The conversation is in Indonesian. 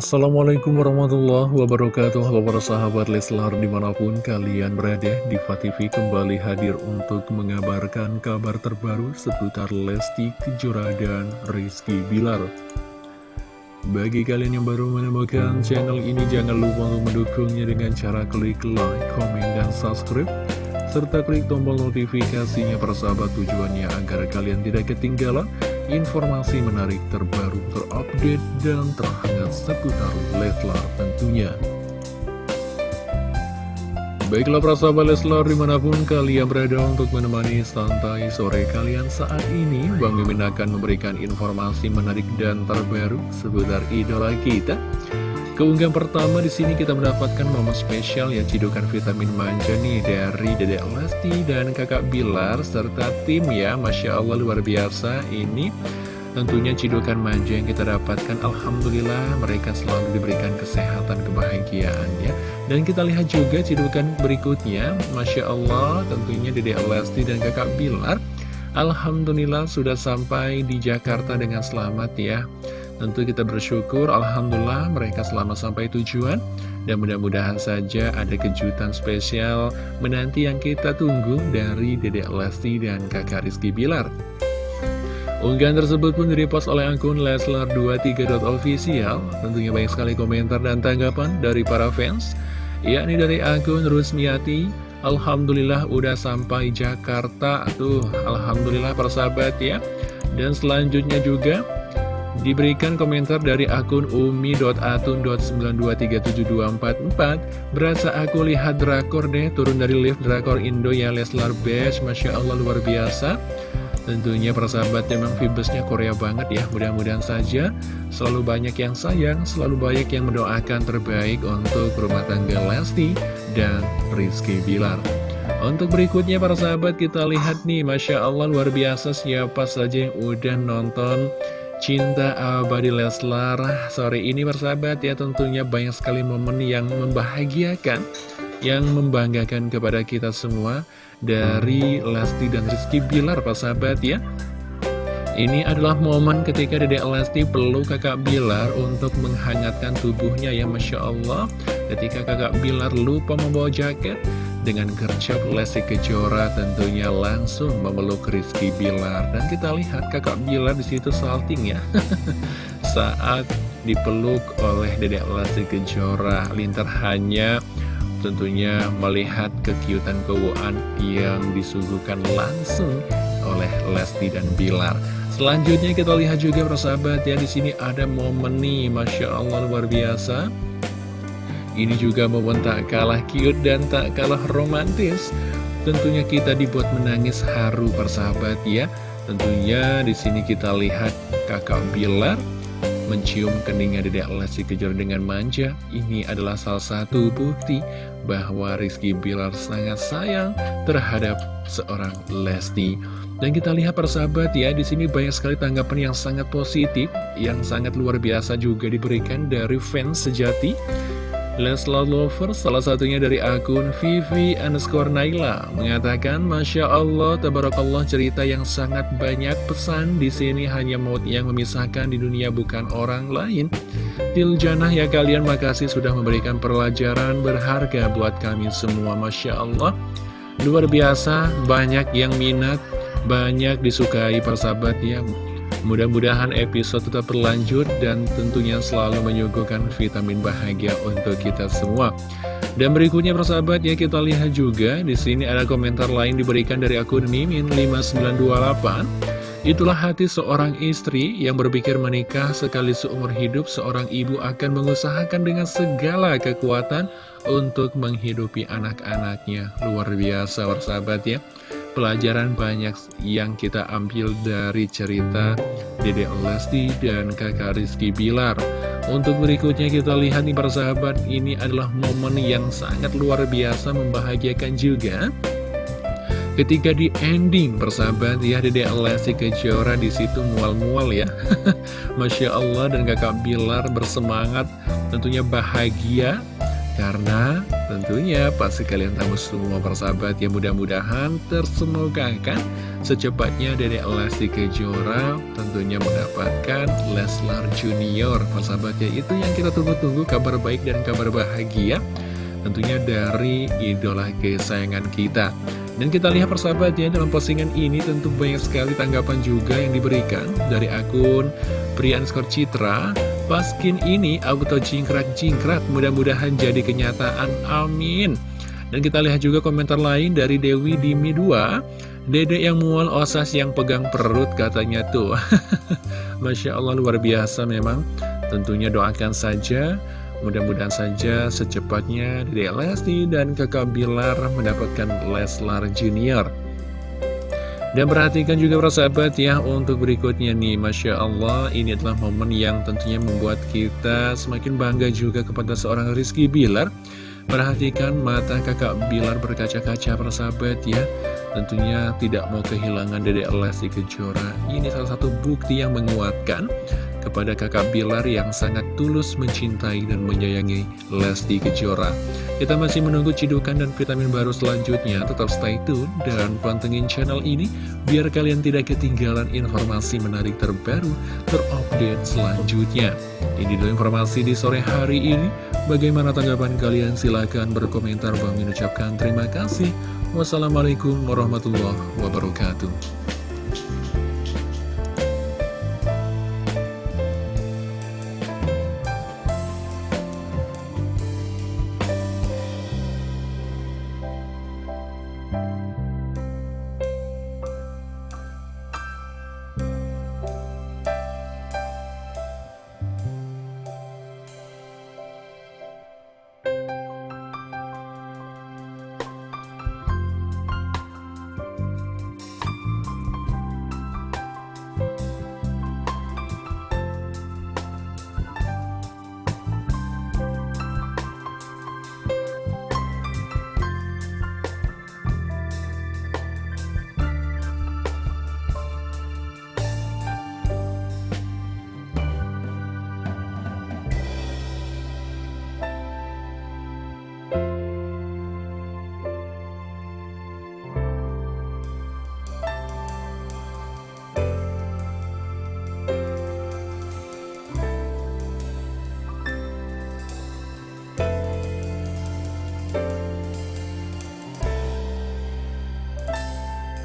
Assalamualaikum warahmatullahi wabarakatuh. Halo para sahabat Leslar di mana pun kalian berada Diva TV kembali hadir untuk mengabarkan kabar terbaru seputar Lesti Kejora dan Rizky Bilar. Bagi kalian yang baru menemukan channel ini jangan lupa untuk mendukungnya dengan cara klik like, komen, dan subscribe serta klik tombol notifikasinya persahabat tujuannya agar kalian tidak ketinggalan informasi menarik terbaru terupdate dan terhangat seputar Leslar tentunya. Baiklah persahabat Leslar di mana pun kalian berada untuk menemani santai sore kalian saat ini Bang Mimin akan memberikan informasi menarik dan terbaru seputar idola kita Keunggahan pertama di sini kita mendapatkan momen spesial ya cidukan vitamin manja nih dari Dedek Lesti dan Kakak Bilar serta tim ya. Masya Allah luar biasa ini. Tentunya cidukan manja yang kita dapatkan Alhamdulillah mereka selalu diberikan kesehatan kebahagiaan ya. Dan kita lihat juga cidukan berikutnya. Masya Allah tentunya Dedek Lesti dan Kakak Bilar Alhamdulillah sudah sampai di Jakarta dengan selamat ya Tentu kita bersyukur, Alhamdulillah mereka selamat sampai tujuan. Dan mudah-mudahan saja ada kejutan spesial menanti yang kita tunggu dari Dedek Lesti dan kakak Rizky Bilar. Unggahan tersebut pun direpost oleh akun Leslar23.official Tentunya banyak sekali komentar dan tanggapan dari para fans yakni dari akun Rusmiati. Alhamdulillah udah sampai Jakarta. Tuh, Alhamdulillah persahabat ya. Dan selanjutnya juga Diberikan komentar dari akun umi.atun.92372444 Berasa aku lihat drakor deh turun dari lift drakor Indo ya Leslar Besh Masya Allah luar biasa. Tentunya persahabat memang vibesnya Korea banget ya Mudah-mudahan saja. Selalu banyak yang sayang Selalu banyak yang mendoakan terbaik untuk rumah tangga Lesti dan Rizky Bilar. Untuk berikutnya para sahabat kita lihat nih Masya Allah luar biasa. Siapa saja yang udah nonton Cinta Abadi Leslar. Sore ini bersahabat ya tentunya banyak sekali momen yang membahagiakan Yang membanggakan kepada kita semua Dari Lesti dan Rizky Bilar persahabat ya. Ini adalah momen ketika Dedek Lesti peluk kakak Bilar untuk menghangatkan tubuhnya ya Masya Allah. Ketika kakak Bilar lupa membawa jaket dengan gercep Lesti Kejora tentunya langsung memeluk Rizky Bilar. Dan kita lihat kakak Bilar di situ salting ya. Saat dipeluk oleh Dedek Lesti Kejora lintar hanya tentunya melihat kekiutan kewuan yang disuguhkan langsung oleh Lesti dan Bilar. Selanjutnya kita lihat juga persahabat ya di sini ada momen nih Masya Allah luar biasa ini juga momen tak kalah cute dan tak kalah romantis. Tentunya kita dibuat menangis haru persahabat ya. Tentunya di sini kita lihat kakak Bilar mencium keningnya Dedek Lesti kejar dengan manja. Ini adalah salah satu bukti bahwa Rizky Bilar sangat sayang terhadap seorang Lesti. Dan kita lihat persahabat ya, di sini banyak sekali tanggapan yang sangat positif, yang sangat luar biasa juga diberikan dari fans sejati Leslar Lover, salah satunya dari akun Vivi underscore Naila, mengatakan, Masya Allah, Tabarakallah cerita yang sangat banyak pesan di sini hanya maut yang memisahkan di dunia bukan orang lain. Tiljana ya kalian, makasih sudah memberikan pelajaran berharga buat kami semua, Masya Allah. Luar biasa, banyak yang minat, banyak disukai persahabat ya. Mudah-mudahan episode tetap berlanjut dan tentunya selalu menyuguhkan vitamin bahagia untuk kita semua. Dan berikutnya persahabat ya kita lihat juga di sini ada komentar lain diberikan dari akun Mimin 5928. Itulah hati seorang istri yang berpikir menikah sekali seumur hidup seorang ibu akan mengusahakan dengan segala kekuatan untuk menghidupi anak-anaknya. Luar biasa persahabat ya pelajaran banyak yang kita ambil dari cerita Dede Lesti dan kakak Rizky Bilar. Untuk berikutnya kita lihat nih persahabat, ini adalah momen yang sangat luar biasa membahagiakan juga. Ketika di ending persahabat ya Dede Lesti Kejora di situ mual-mual ya. Masya Allah dan kakak Bilar bersemangat tentunya bahagia Karena tentunya pasti kalian tahu semua persahabat ya mudah-mudahan tersemogakan secepatnya Dede Lesti Kejora tentunya mendapatkan Leslar Junior. Persahabat ya itu yang kita tunggu-tunggu kabar baik dan kabar bahagia tentunya dari idola kesayangan kita. Dan kita lihat persahabat ya dalam postingan ini tentu banyak sekali tanggapan juga yang diberikan dari akun Skor Citra Paskin ini auto jingkrak-jingkrak mudah-mudahan jadi kenyataan, amin. Dan kita lihat juga komentar lain dari Dewi Dimi 2 Dede yang mual osas yang pegang perut katanya tuh. Masya Allah luar biasa memang. Tentunya doakan saja Mudah-mudahan saja secepatnya Dede Lesti dan kakak Bilar mendapatkan Leslar Junior dan perhatikan juga persahabat ya untuk berikutnya nih Masya Allah ini adalah momen yang tentunya membuat kita semakin bangga juga kepada seorang Rizky Bilar. Perhatikan mata kakak Bilar berkaca-kaca persahabat ya. Tentunya tidak mau kehilangan Dede Lesti Kejora. Ini salah satu bukti yang menguatkan kepada kakak Bilar yang sangat tulus mencintai dan menyayangi Lesti Kejora. Kita masih menunggu cidukan dan vitamin baru selanjutnya, tetap stay tune dan pantengin channel ini biar kalian tidak ketinggalan informasi menarik terbaru terupdate selanjutnya. Ini dulu informasi di sore hari ini. Bagaimana tanggapan kalian? Silahkan berkomentar. Bang mengucapkan terima kasih. Wassalamualaikum warahmatullahi wabarakatuh.